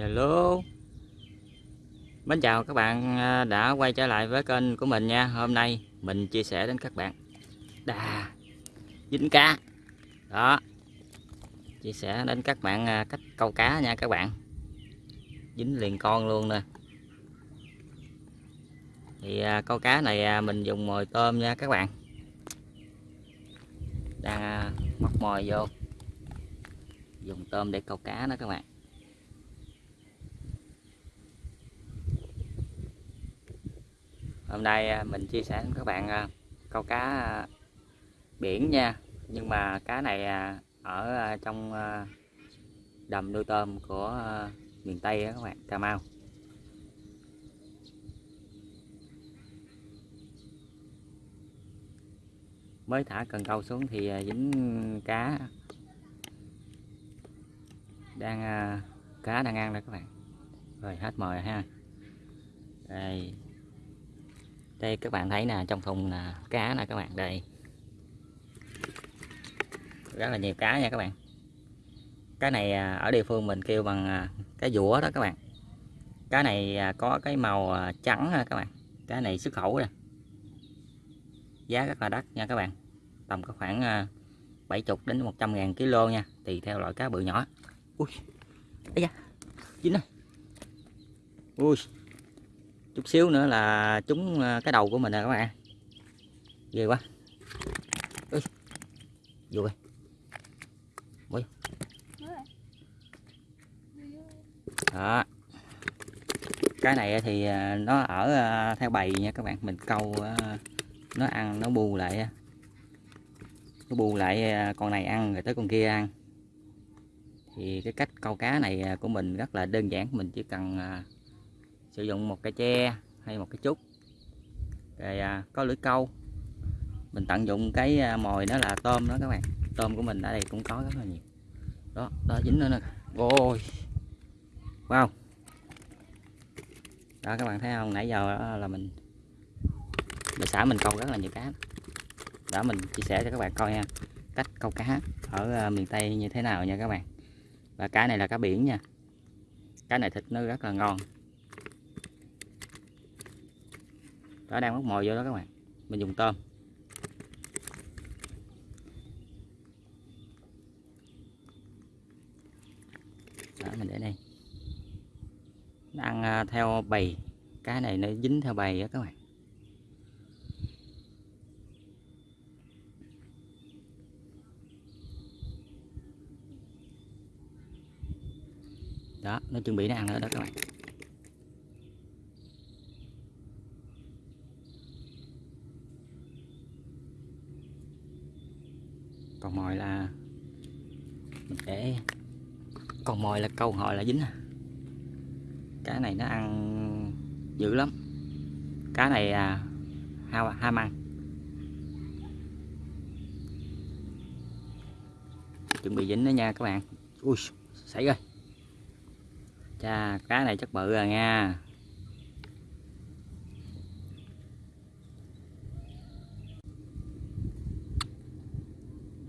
Hello. Mến chào các bạn à, đã quay trở lại với kênh của mình nha. Hôm nay mình chia sẻ đến các bạn. Đà Dính cá Đó. Chia sẻ đến các bạn à, cách câu cá nha các bạn. Dính liền con luôn nè. Thì à, câu cá này mình dùng mồi tôm nha các bạn. Đang móc mồi vô. Dùng tôm để câu cá đó các bạn. Hôm nay à, mình chia sẻ với các bạn à, câu cá à, biển nha. Nhưng mà cá này ở trong đầm nuôi tôm của miền Tây các bạn, Cà Mau. Mới thả cần câu xuống thì dính cá. Đang cá đang ăn đây các bạn. Rồi, hết mồi ha. Đây đây, các bạn thấy nè, trong thùng là cá nè các bạn, đây. Rất là nhiều cá nha các bạn. Cái này à, ở địa phương mình kêu bằng à, cái dũa đó các bạn. Cá này à, có cái màu trắng ha các bạn. Cái này xuất khẩu nè. Giá rất là đắt nha các bạn. Tầm có khoảng 70 đến 100 ngàn kg nha, tùy theo loại cá bự nhỏ. Ui da, dính rồi. Ui chút xíu nữa là trúng à, cái đầu của mình nè các bạn. Ghê quá. Ui. vô đây. Ui. đó. Cái này thì à, nó ở à, theo bầy nha các bạn. Mình câu nó ăn, nó bu lại nó bu lại con này ăn rồi tới con kia ăn. Thì cái cách câu cá này của mình rất là đơn giản. Mình chỉ cần sử dụng một cái tre hay một cái trúc. Rồi à, có lưỡi câu. Mình tận dụng cái à, mồi đó là tôm đó các bạn. Tôm của mình ở đây cũng có rất là nhiều. Đó đó dính nữa nè. Ôi. Wow. Đó các bạn thấy không? Nãy giờ là mình bà xã mình câu rất là nhiều cá. Đó mình chia sẻ cho các bạn coi nha cách câu cá ở à, miền tây như thế nào nha các bạn. Và cá này là cá biển nha. Cá này thịt nó rất là ngon. Đó, đang móc mồi vô đó các bạn. Mình dùng tôm. Đó, mình để đây. Nó ăn à, theo bầy. Cái này nó dính theo bầy đó các bạn. Đó, nó chuẩn bị nó ăn nữa đó các bạn còn mồi là mình để còn mồi là câu hỏi là dính à? Cá này nó ăn dữ lắm. Cá này à, ha, à, ham ăn. Chuẩn bị dính đó nha các bạn. Ui xảy rồi. Cha cá này chắc bự rồi nha.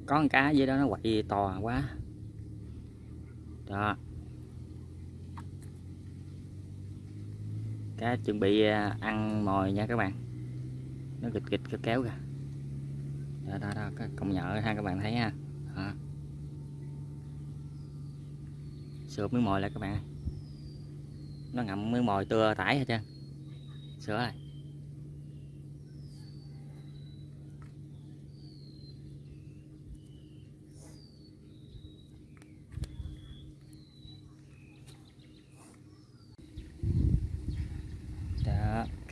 Có con cá dưới đó nó quậy to quá đó. Cá chuẩn bị à, ăn mồi nha các bạn. Nó kịch kịch kéo kéo kìa. Đó đó, đó công nhợ ha các bạn thấy ha. Đó. sửa miếng mồi lại các bạn nó ngậm miếng mồi tưa tải hết trơn. Sửa này.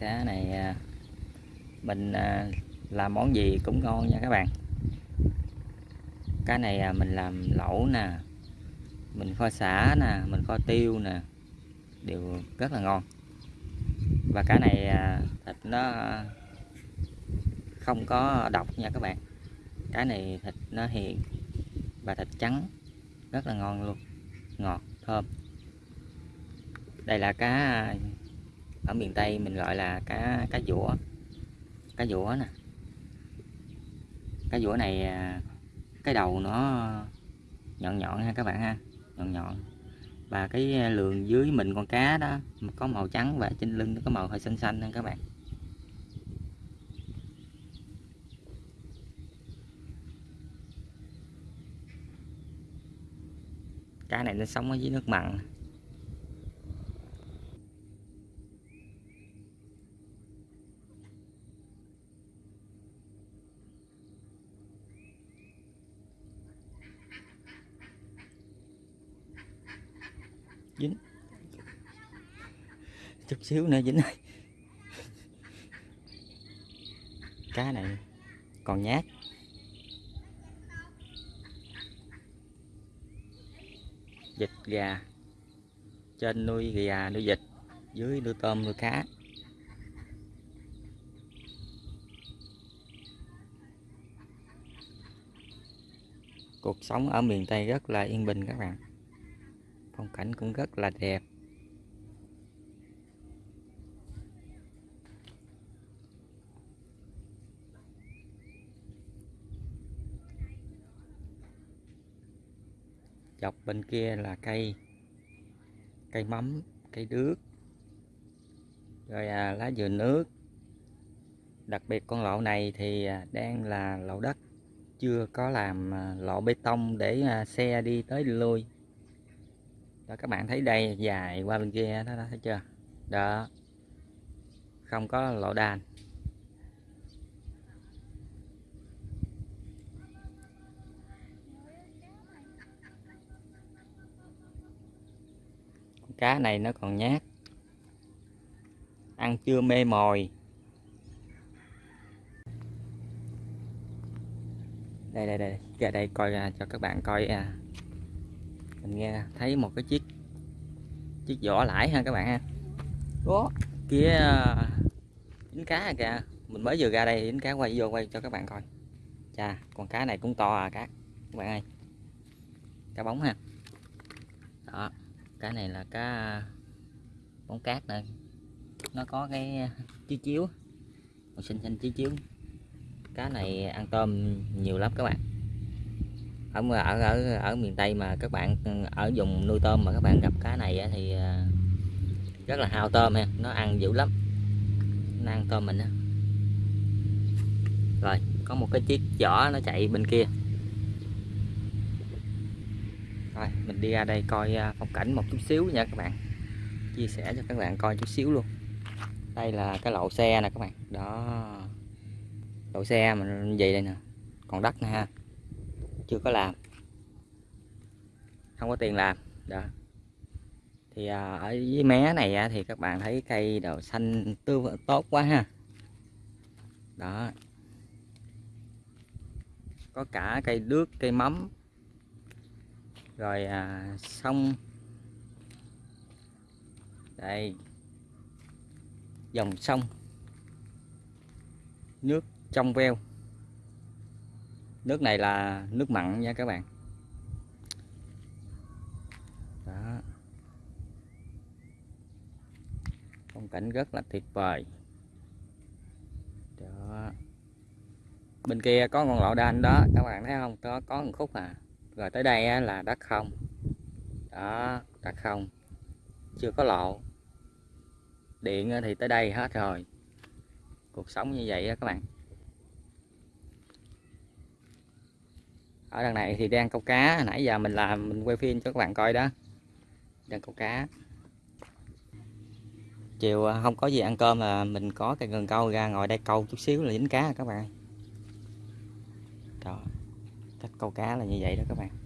Cá này à, mình à, làm món gì cũng ngon nha các bạn. Cá này à, mình làm lẩu nè, mình kho xả nè, mình kho tiêu nè, đều rất là ngon. Và cá này thịt nó không có độc nha các bạn. Cá này thịt nó hiền và thịt trắng, rất là ngon luôn, ngọt, thơm. Đây là cá ở miền Tây mình gọi là cá cá dũa cá dũa nè. Cá dũa này à, cái đầu nó nhọn nhọn ha các bạn ha. Nhọn nhọn. Và cái à, lường dưới mình con cá đó có màu trắng và trên lưng nó có màu hơi xanh xanh nha các bạn. Cá này nó sống ở dưới nước mặn. Dính. Chút xíu nữa dính này cá này còn nhát. Vịt, gà. Trên nuôi gà, nuôi vịt. Dưới nuôi tôm, nuôi cá. Cuộc sống ở miền Tây rất là yên bình các bạn phong cảnh cũng rất là đẹp. Dọc bên kia là cây cây mắm cây đước rồi à, lá dừa nước. Đặc biệt con lộ này thì à, đang là lộ đất chưa có làm à, lộ bê tông để à, xe đi tới đi lui đó các bạn thấy đây dài qua bên kia đó, đó thấy chưa? Đó. Không có lỗ đàn. Cá này nó còn nhát. Ăn chưa mê mồi. Đây đây đây. Ra đây coi cho các bạn coi à mình nghe thấy một cái chiếc chiếc vỏ lãi ha các bạn ha. Đó kia dính cá kìa. Mình mới vừa ra đây dính cá quay vô quay cho các bạn coi. Chà con cá này cũng to à cá các bạn ơi. Cá bóng ha. Đó cá này là cá bóng cát nè nó có cái chiếu chiếu. Màu xanh xanh chiếu chiếu. Cá này ăn tôm nhiều lắm các bạn ở ở ở ở miền Tây mà các bạn ừ, ở vùng nuôi tôm mà các bạn gặp cá này thì ờ, rất là hao tôm ha, nó ăn dữ lắm. Nó ăn tôm mình á. Rồi, có một cái chiếc vỏ nó chạy bên kia. Rồi, mình đi ra đây coi ờ, phong cảnh một chút xíu nha các bạn. Chia sẻ cho các bạn coi chút xíu luôn. Đây là cái lậu xe nè các bạn. Đó. Lậu xe mình vậy đây nè. Còn đất nè ha chưa có làm. Không có tiền làm đó. Thì à, ở dưới mé này thì các bạn thấy cây đậu xanh tươi tốt quá ha. Đó. Có cả cây đước cây mắm. Rồi à, sông. Đây. Dòng sông. Nước trong veo nước này là nước mặn nha các bạn. Đó. Phong cảnh rất là tuyệt vời. Đó. Bên kia có con lộ đanh đó, các bạn thấy không? Có có một khúc à. Rồi tới đây là đất không. Đó, đất không. Chưa có lộ điện thì tới đây hết rồi. Cuộc sống như vậy các bạn. Ở đằng này thì đang câu cá. Nãy giờ mình làm, mình quay phim cho các bạn coi đó. Đang câu cá. Chiều à, không có gì ăn cơm là mình có cái gần câu ra ngồi đây câu chút xíu là dính cá các bạn đó cách câu cá là như vậy đó các bạn.